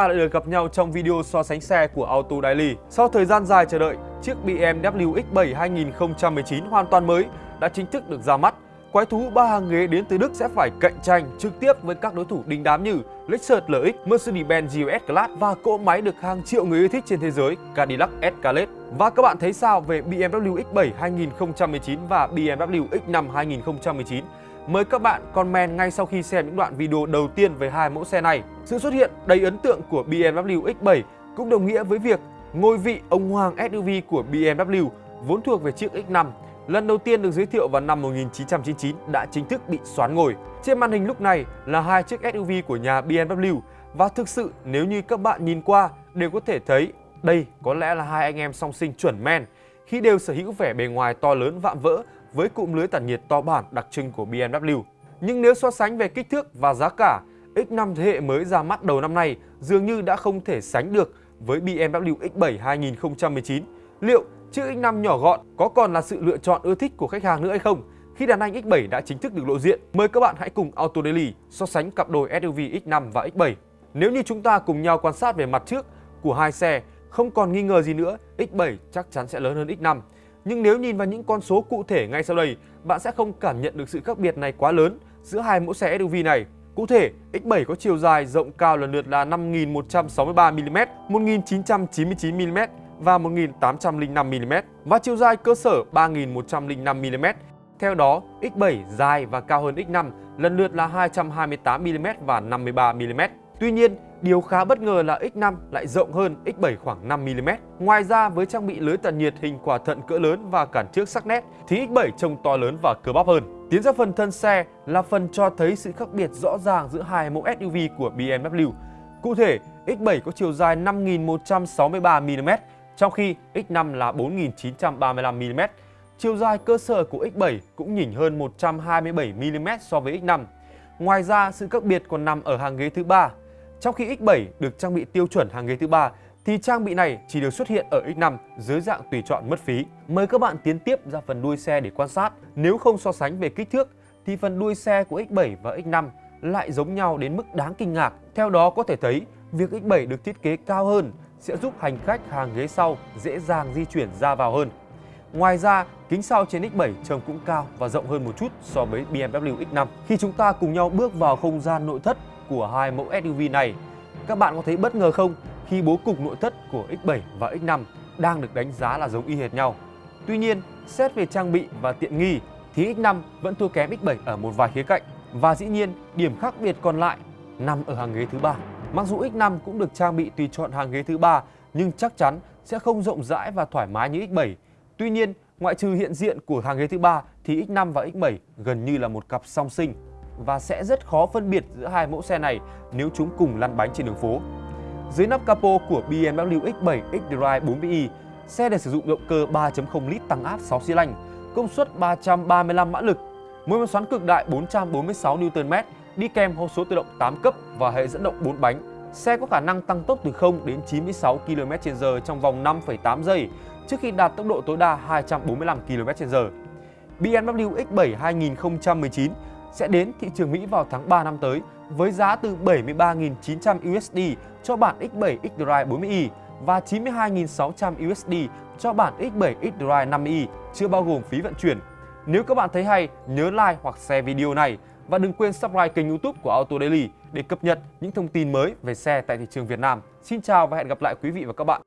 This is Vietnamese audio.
ta lại được gặp nhau trong video so sánh xe của Auto Daily. Sau thời gian dài chờ đợi, chiếc BMW X7 2019 hoàn toàn mới đã chính thức được ra mắt. Quái thú ba hàng ghế đến từ Đức sẽ phải cạnh tranh trực tiếp với các đối thủ đình đám như Lexus LX, Mercedes-Benz GLS Class và cỗ máy được hàng triệu người yêu thích trên thế giới Cadillac Escalade. Và các bạn thấy sao về BMW X7 2019 và BMW X5 2019? Mời các bạn comment ngay sau khi xem những đoạn video đầu tiên về hai mẫu xe này. Sự xuất hiện đầy ấn tượng của BMW X7 cũng đồng nghĩa với việc ngôi vị ông hoàng SUV của BMW vốn thuộc về chiếc X5 lần đầu tiên được giới thiệu vào năm 1999 đã chính thức bị xoán ngồi. Trên màn hình lúc này là hai chiếc SUV của nhà BMW và thực sự nếu như các bạn nhìn qua đều có thể thấy đây có lẽ là hai anh em song sinh chuẩn men khi đều sở hữu vẻ bề ngoài to lớn vạm vỡ với cụm lưới tản nhiệt to bản đặc trưng của BMW. Nhưng nếu so sánh về kích thước và giá cả, X5 thế hệ mới ra mắt đầu năm nay dường như đã không thể sánh được với BMW X7 2019. Liệu chiếc X5 nhỏ gọn có còn là sự lựa chọn ưa thích của khách hàng nữa hay không? Khi đàn anh X7 đã chính thức được lộ diện, mời các bạn hãy cùng Auto Daily so sánh cặp đôi SUV X5 và X7. Nếu như chúng ta cùng nhau quan sát về mặt trước của hai xe, không còn nghi ngờ gì nữa, X7 chắc chắn sẽ lớn hơn X5. Nhưng nếu nhìn vào những con số cụ thể ngay sau đây, bạn sẽ không cảm nhận được sự khác biệt này quá lớn giữa hai mẫu xe SUV này. Cụ thể, X7 có chiều dài rộng cao lần lượt là 5.163mm, 1.999mm và 1.805mm và chiều dài cơ sở 3.105mm. Theo đó, X7 dài và cao hơn X5 lần lượt là 228mm và 53mm. Tuy nhiên, điều khá bất ngờ là X5 lại rộng hơn X7 khoảng 5mm. Ngoài ra, với trang bị lưới tản nhiệt hình quả thận cỡ lớn và cản trước sắc nét, thì X7 trông to lớn và cơ bắp hơn. Tiến ra phần thân xe là phần cho thấy sự khác biệt rõ ràng giữa hai mẫu SUV của BMW. Cụ thể, X7 có chiều dài 5.163mm, trong khi X5 là 4.935mm. Chiều dài cơ sở của X7 cũng nhỉnh hơn 127mm so với X5. Ngoài ra, sự khác biệt còn nằm ở hàng ghế thứ ba. Trong khi X7 được trang bị tiêu chuẩn hàng ghế thứ ba, thì trang bị này chỉ được xuất hiện ở X5 dưới dạng tùy chọn mất phí. Mời các bạn tiến tiếp ra phần đuôi xe để quan sát. Nếu không so sánh về kích thước, thì phần đuôi xe của X7 và X5 lại giống nhau đến mức đáng kinh ngạc. Theo đó có thể thấy, việc X7 được thiết kế cao hơn sẽ giúp hành khách hàng ghế sau dễ dàng di chuyển ra vào hơn. Ngoài ra, kính sau trên X7 trông cũng cao và rộng hơn một chút so với BMW X5. Khi chúng ta cùng nhau bước vào không gian nội thất của hai mẫu SUV này, các bạn có thấy bất ngờ không khi bố cục nội thất của X7 và X5 đang được đánh giá là giống y hệt nhau. Tuy nhiên, xét về trang bị và tiện nghi thì X5 vẫn thua kém X7 ở một vài khía cạnh và dĩ nhiên điểm khác biệt còn lại nằm ở hàng ghế thứ ba. Mặc dù X5 cũng được trang bị tùy chọn hàng ghế thứ ba nhưng chắc chắn sẽ không rộng rãi và thoải mái như X7. Tuy nhiên, ngoại trừ hiện diện của hàng ghế thứ ba thì X5 và X7 gần như là một cặp song sinh và sẽ rất khó phân biệt giữa hai mẫu xe này nếu chúng cùng lăn bánh trên đường phố. Dưới nắp capo của BMW X7 xDrive 4i, xe được sử dụng động cơ 3.0 lít tăng áp 6 xi lanh, công suất 335 mã lực, mô máy xoắn cực đại 446 Nm, đi kèm hộp số tự động 8 cấp và hệ dẫn động 4 bánh. Xe có khả năng tăng tốc từ 0 đến 96 km/h trong vòng 5,8 giây trước khi đạt tốc độ tối đa 245 km/h. BMW X7 2019 sẽ đến thị trường Mỹ vào tháng 3 năm tới với giá từ 73.900 USD cho bản X7 xDrive 40i và 92.600 USD cho bản X7 xDrive 50i chưa bao gồm phí vận chuyển. Nếu các bạn thấy hay, nhớ like hoặc share video này và đừng quên subscribe kênh youtube của Auto Daily để cập nhật những thông tin mới về xe tại thị trường Việt Nam. Xin chào và hẹn gặp lại quý vị và các bạn.